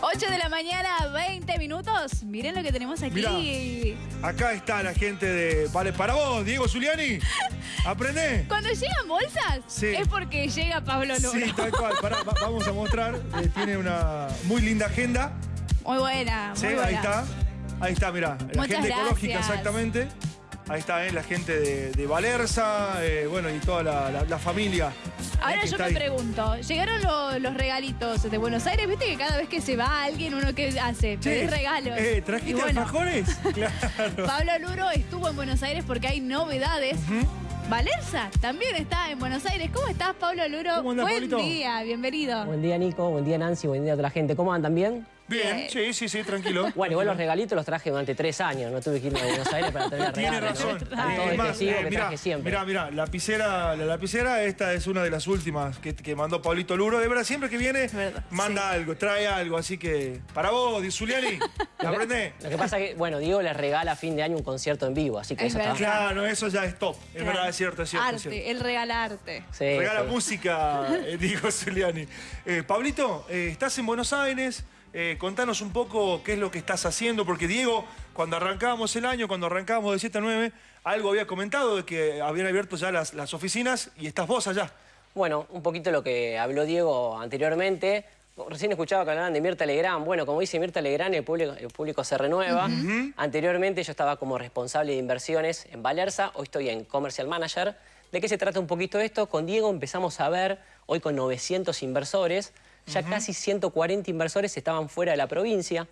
8 de la mañana, 20 minutos. Miren lo que tenemos aquí. Mirá, acá está la gente de... Vale, para vos, Diego Zuliani. Aprende. Cuando llegan bolsas, Sí. es porque llega Pablo Luro. Sí, tal cual. Pará, va- vamos a mostrar. Eh, tiene una muy linda agenda. Muy buena, muy Sí, buena. ahí está. Ahí está, mirá. La Muchas gente ecológica, gracias. exactamente. Ahí está, eh, la gente de, de Valerza, eh, bueno, y toda la, la- la familia. eh, Ahora yo me ahí. pregunto, ¿llegaron lo- los regalitos de Buenos Aires? ¿Viste que cada vez que se va alguien, uno que hace? Che, regalos. Eh, Y ¿Trajiste bueno, alfajores? Claro. Pablo Luro estuvo en Buenos Aires porque hay novedades. Valerza también está en Buenos Aires. ¿Cómo estás, Pablo Luro? ¿Cómo andás, Buen Pablito? día, bienvenido. Buen día Nico, buen día Nancy, buen día a toda la gente. ¿Cómo andan? ¿Bien? Bien, sí, sí, sí, tranquilo. Bueno, igual los regalitos los traje durante tres años, no tuve que irme a Buenos Aires para tener Tiene regalos. razón. Están todos Es más, excesivos eh, que mirá, traje siempre. mirá, mirá, lapicera, la lapicera, esta es una de las últimas que, que mandó Pablito Luro. De verdad, siempre que viene, verdad, manda algo, trae algo. Así que, para vos, Di Zuliani, ¿la aprendés? Lo que pasa es que, bueno, Diego les regala a fin de año un concierto en vivo, así que Es eso está... Claro, eso ya es top. Es verdad, es cierto, es cierto. es cierto. Arte, el regalarte. Sí, Regala sí. música, eh, dijo Zuliani. Eh, Pablito, eh, estás en Buenos Aires. Eh, contanos un poco qué es lo que estás haciendo, porque Diego, cuando arrancábamos el año, cuando arrancábamos de 7 a 9, algo había comentado de que habían abierto ya las, las oficinas y estás vos allá. Bueno, un poquito lo que habló Diego anteriormente. Recién escuchaba que hablaban de Mirta Legrand. Bueno, como dice Mirta Legrand, el público, el público se renueva. Anteriormente yo estaba como responsable de inversiones en Valerza, hoy estoy en Commercial Manager. ¿De qué se trata un poquito esto? Con Diego empezamos a ver, hoy con 900 inversores, ya casi 140 inversores estaban fuera de la provincia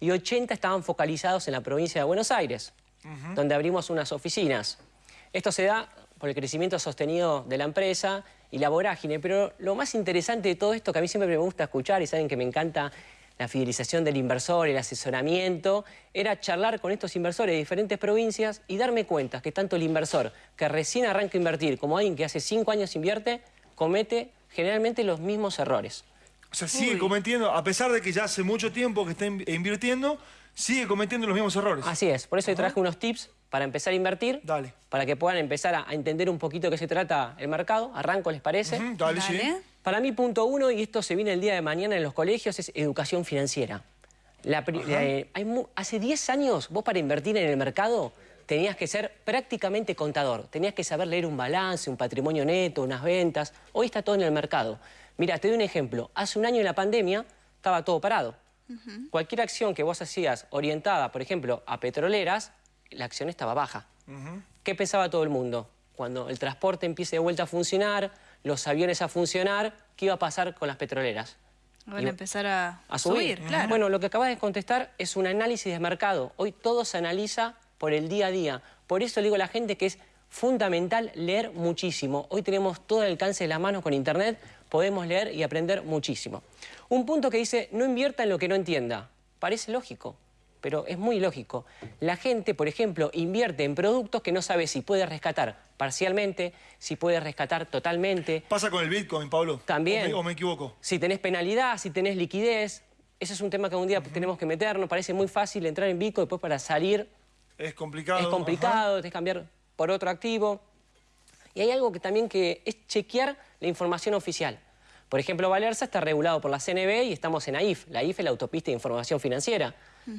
y 80 estaban focalizados en la provincia de Buenos Aires, donde abrimos unas oficinas. Esto se da por el crecimiento sostenido de la empresa y la vorágine, pero lo más interesante de todo esto, que a mí siempre me gusta escuchar y saben que me encanta la fidelización del inversor, el asesoramiento, era charlar con estos inversores de diferentes provincias y darme cuenta que tanto el inversor que recién arranca a invertir como alguien que hace cinco años invierte, comete generalmente los mismos errores. O sea, sigue cometiendo, a pesar de que ya hace mucho tiempo que está in- invirtiendo, sigue cometiendo los mismos errores. Así es, por eso hoy traje unos tips para empezar a invertir, Dale. para que puedan empezar a, entender un poquito qué se trata el mercado. Arranco, ¿les parece? Ujú, dale, sí. Dale. Para mí, punto uno, y esto se viene el día de mañana en los colegios, es educación financiera. La eh, hay hace 10 años, vos para invertir en el mercado tenías que ser prácticamente contador. Tenías que saber leer un balance, un patrimonio neto, unas ventas. Hoy está todo en el mercado. Mira, te doy un ejemplo. Hace un año en la pandemia estaba todo parado. Cualquier acción que vos hacías orientada, por ejemplo, a petroleras, la acción estaba baja. ¿Qué pensaba todo el mundo? Cuando el transporte empiece de vuelta a funcionar, los aviones a funcionar, ¿qué iba a pasar con las petroleras? Van a empezar a, A subir. claro. Bueno, lo que acabas de contestar es un análisis de mercado. Hoy todo se analiza por el día a día. Por eso le digo a la gente que es fundamental leer muchísimo. Hoy tenemos todo el alcance de la mano con Internet, podemos leer y aprender muchísimo. Un punto que dice, no invierta en lo que no entienda. Parece lógico, pero es muy lógico. La gente, por ejemplo, invierte en productos que no sabe si puede rescatar parcialmente, si puede rescatar totalmente, Pasa con el Bitcoin, Pablo. También. ¿O me, o me equivoco? si tenés penalidad, si tenés liquidez. Ese es un tema que un día tenemos que meternos. Parece muy fácil entrar en Bico, después para salir Es complicado. es complicado, tenés que cambiar por otro activo. Y hay algo que también que es chequear la información oficial. Por ejemplo, Valerza está regulado por la CNB y estamos en AIF. La AIF es la autopista de información financiera.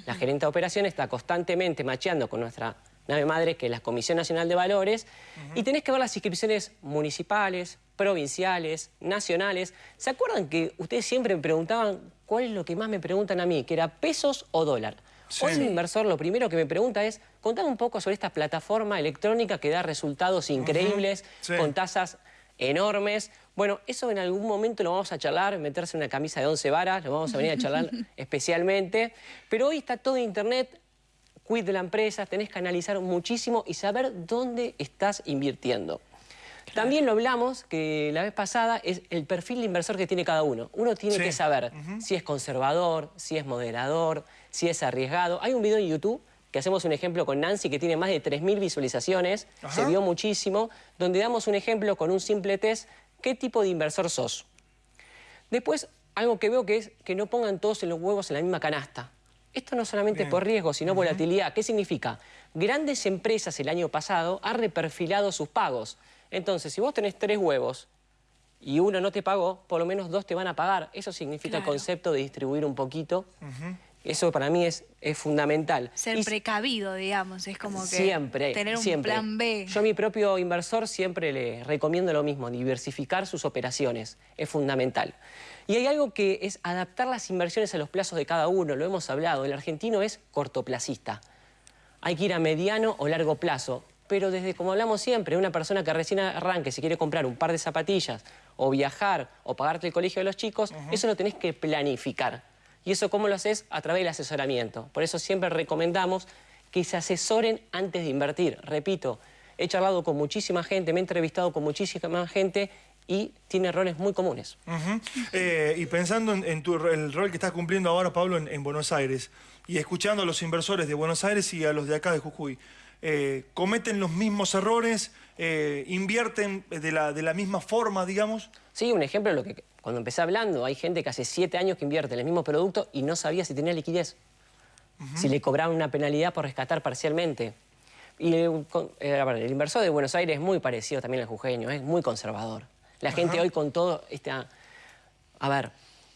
La gerente de operaciones está constantemente macheando con nuestra nave madre, que es la Comisión Nacional de Valores, y tenés que ver las inscripciones municipales, provinciales, nacionales. ¿Se acuerdan que ustedes siempre me preguntaban cuál es lo que más me preguntan a mí? Que era pesos o dólar. Hoy el inversor lo primero que me pregunta es, contame un poco sobre esta plataforma electrónica que da resultados increíbles, Sí. con tasas enormes. Bueno, eso en algún momento lo vamos a charlar, meterse en una camisa de 11 varas, lo vamos a venir a charlar especialmente. Pero hoy está todo internet, quit de la empresa, tenés que analizar muchísimo y saber dónde estás invirtiendo. También lo hablamos, que la vez pasada, es el perfil de inversor que tiene cada uno. Uno tiene Sí. que saber si es conservador, si es moderador, si es arriesgado. Hay un video en YouTube que hacemos un ejemplo con Nancy que tiene más de 3.000 visualizaciones, Ajá. se vio muchísimo, donde damos un ejemplo con un simple test, ¿qué tipo de inversor sos? Después, algo que veo que es que no pongan todos los huevos en la misma canasta. Esto no solamente Bien. por riesgo, sino volatilidad. ¿Qué significa? Grandes empresas el año pasado han reperfilado sus pagos. Entonces, si vos tenés tres huevos y uno no te pagó, por lo menos dos te van a pagar. Eso significa el concepto de distribuir un poquito. Eso para mí es, es fundamental. Ser Y- precavido, digamos, es como que Siempre, tener un siempre. plan B. Yo a mi propio inversor siempre le recomiendo lo mismo, diversificar sus operaciones, es fundamental. Y hay algo que es adaptar las inversiones a los plazos de cada uno, lo hemos hablado, el argentino es cortoplacista. Hay que ir a mediano o largo plazo, pero desde como hablamos siempre, una persona que recién arranque, si quiere comprar un par de zapatillas o viajar o pagarte el colegio de los chicos, eso lo tenés que planificar. ¿Y eso cómo lo haces? A través del asesoramiento. Por eso siempre recomendamos que se asesoren antes de invertir. Repito, he charlado con muchísima gente, me he entrevistado con muchísima gente y tiene errores muy comunes. Eh, y pensando en, en tu, el rol que estás cumpliendo ahora, Pablo, en, en Buenos Aires, y escuchando a los inversores de Buenos Aires y a los de acá de Jujuy, eh, ¿cometen los mismos errores? Eh, ¿Invierten de la, de la misma forma, digamos? Sí, un ejemplo de lo que cuando empecé hablando, hay gente que hace siete años que invierte en el mismo producto y no sabía si tenía liquidez. Si le cobraban una penalidad por rescatar parcialmente. Y el, eh, ver, el inversor de Buenos Aires es muy parecido también al jujeño, es muy conservador. La gente hoy con todo este, a ver,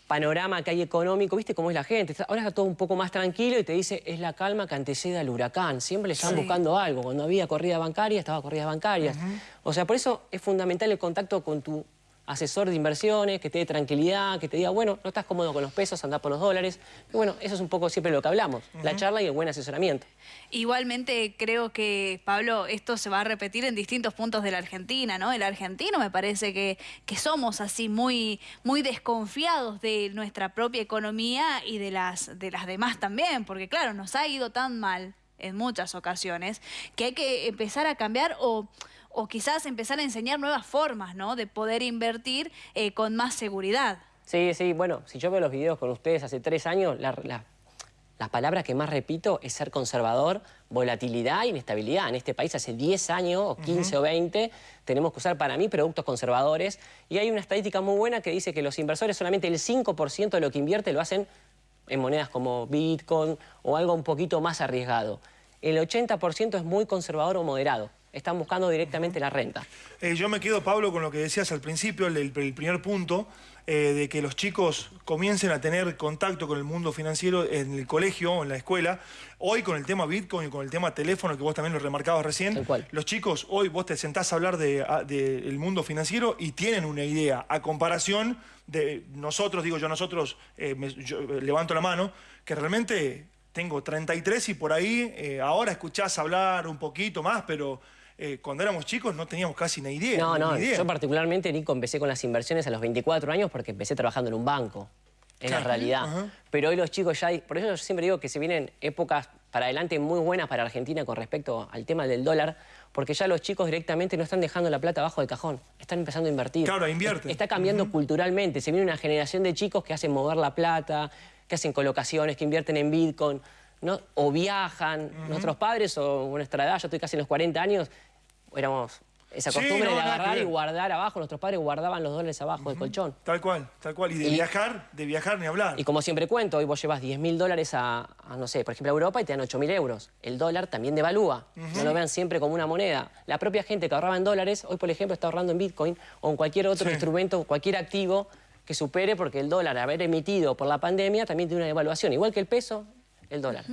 panorama que hay económico, ¿viste cómo es la gente? Ahora está todo un poco más tranquilo y te dice, es la calma que antecede al huracán. Siempre le están Sí. buscando algo. Cuando había corrida bancaria, estaba corridas bancarias. O sea, por eso es fundamental el contacto con tu asesor de inversiones, que te dé tranquilidad, que te diga, bueno, no estás cómodo con los pesos, anda por los dólares. Y bueno, eso es un poco siempre lo que hablamos, la charla y el buen asesoramiento. Igualmente creo que, Pablo, esto se va a repetir en distintos puntos de la Argentina, ¿no? El argentino me parece que, que somos así muy, muy desconfiados de nuestra propia economía y de las, de las demás también, porque claro, nos ha ido tan mal en muchas ocasiones que hay que empezar a cambiar o, o quizás empezar a enseñar nuevas formas, ¿no? De poder invertir eh, con más seguridad. Sí, sí, bueno, si yo veo los videos con ustedes hace tres años, la, la- la palabra que más repito es ser conservador, volatilidad e inestabilidad. En este país hace 10 años, o 15 o 20, tenemos que usar para mí productos conservadores. Y hay una estadística muy buena que dice que los inversores solamente el 5% de lo que invierte lo hacen en monedas como Bitcoin o algo un poquito más arriesgado. El 80% es muy conservador o moderado. Están buscando directamente la renta. Eh, yo me quedo, Pablo, con lo que decías al principio, el, el primer punto, eh, de que los chicos comiencen a tener contacto con el mundo financiero en el colegio o en la escuela. Hoy con el tema Bitcoin y con el tema teléfono, que vos también lo remarcabas recién, los chicos, hoy vos te sentás a hablar del de, mundo financiero y tienen una idea, a comparación de nosotros, digo yo, nosotros, eh, me- yo, levanto la mano, que realmente tengo 33 y por ahí eh, ahora escuchás hablar un poquito más, pero eh, cuando éramos chicos no teníamos casi ni idea. No, ni no, idea. yo particularmente, Nico, empecé con las inversiones a los 24 años porque empecé trabajando en un banco. Es la realidad. Ajá. Pero hoy los chicos ya... Por eso yo siempre digo que se vienen épocas para adelante muy buenas para Argentina con respecto al tema del dólar, porque ya los chicos directamente no están dejando la plata abajo del cajón, están empezando a invertir. Claro, invierten. Está cambiando culturalmente, se viene una generación de chicos que hacen mover la plata, que hacen colocaciones, que invierten en Bitcoin, ¿no? o viajan. Nuestros padres o nuestra edad, yo estoy casi en los 40 años, éramos esa Sí, costumbre no, de agarrar y guardar abajo. Nuestros padres guardaban los dólares abajo del colchón. Tal cual, tal cual. Y de Y- viajar, de viajar ni hablar. Y como siempre cuento, hoy vos llevas 10 mil dólares a, a, no sé, por ejemplo, a Europa y te dan 8 mil euros. El dólar también devalúa. No lo vean siempre como una moneda. La propia gente que ahorraba en dólares, hoy, por ejemplo, está ahorrando en Bitcoin o en cualquier otro Sí. instrumento, cualquier activo que supere, porque el dólar, haber emitido por la pandemia, también tiene una devaluación. Igual que el peso, el dólar.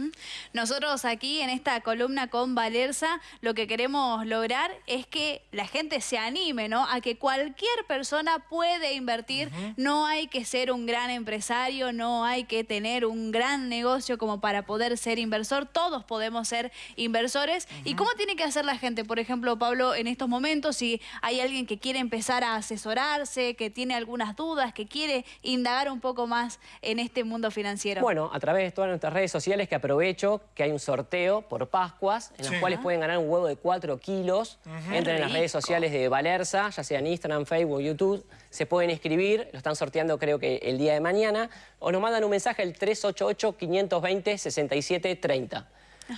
Nosotros aquí en esta columna con Valerza lo que queremos lograr es que la gente se anime, ¿no? A que cualquier persona puede invertir. No hay que ser un gran empresario, no hay que tener un gran negocio como para poder ser inversor. Todos podemos ser inversores. ¿Y cómo tiene que hacer la gente? Por ejemplo, Pablo, en estos momentos, si hay alguien que quiere empezar a asesorarse, que tiene algunas dudas, que quiere indagar un poco más en este mundo financiero. Bueno, a través de todas nuestras redes sociales que aprovecho que hay un sorteo por Pascuas en los Sí. cuales pueden ganar un huevo de 4 kilos. Entren en las redes sociales de Valerza, ya sea en Instagram, Facebook, YouTube. Se pueden inscribir, lo están sorteando creo que el día de mañana. O nos mandan un mensaje al 388-520-6730.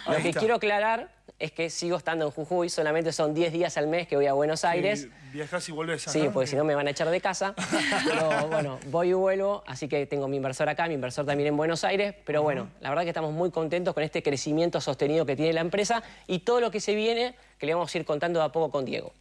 Lo Ahí que quiero aclarar es que sigo estando en Jujuy, solamente son 10 días al mes que voy a Buenos Aires. Y viajás y volvés. Sí, ajá. porque si no me van a echar de casa. Pero bueno, voy y vuelvo, así que tengo mi inversor acá, mi inversor también en Buenos Aires. Pero bueno, la verdad que estamos muy contentos con este crecimiento sostenido que tiene la empresa y todo lo que se viene que le vamos a ir contando de a poco con Diego.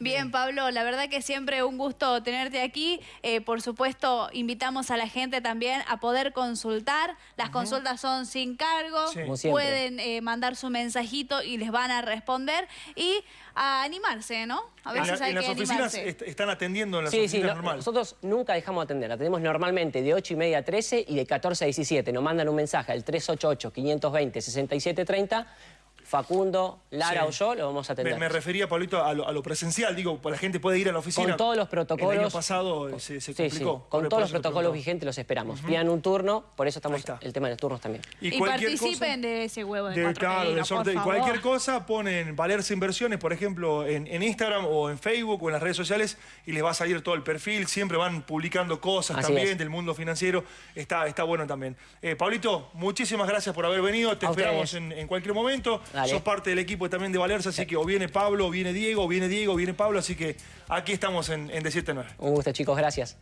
Bien, Pablo, la verdad que siempre un gusto tenerte aquí. Eh, por supuesto, invitamos a la gente también a poder consultar. Las consultas son sin cargo. Sí. Como siempre. Pueden eh, mandar su mensajito y les van a responder. Y a animarse, ¿no? A En, veces la- hay en las que oficinas animarse. est- están atendiendo en las Sí, sí, oficinas no- normales. nosotros nunca dejamos de atender. Atendemos normalmente de 8 y media a 13 y de 14 a 17. Nos mandan un mensaje al 388-520-6730. Facundo, Lara Sí. o yo lo vamos a atender. Me, me refería, Pablito, a lo, a lo presencial. Digo, la gente puede ir a la oficina. Con todos los protocolos. El año pasado eh, se, se Sí, sí, complicó. Con todos los protocolos vigentes los esperamos. Pidan un turno, por eso estamos el tema de los turnos también. Y, cualquier participen cosa- de ese huevo de, de- cuatro claro, por favor. cualquier cosa ponen Valerse Inversiones, por ejemplo, en, en Instagram o en Facebook o en las redes sociales y les va a salir todo el perfil. Siempre van publicando cosas Así también es. del mundo financiero. Está, está bueno también. Eh, Pablito, muchísimas gracias por haber venido. Te A esperamos en, en cualquier momento. Dale. Sos parte del equipo también de Valerse, así que o viene Pablo, o viene Diego, o viene Diego, o viene Pablo. Así que aquí estamos en, en De 7 a 9. Un gusto, chicos. Gracias.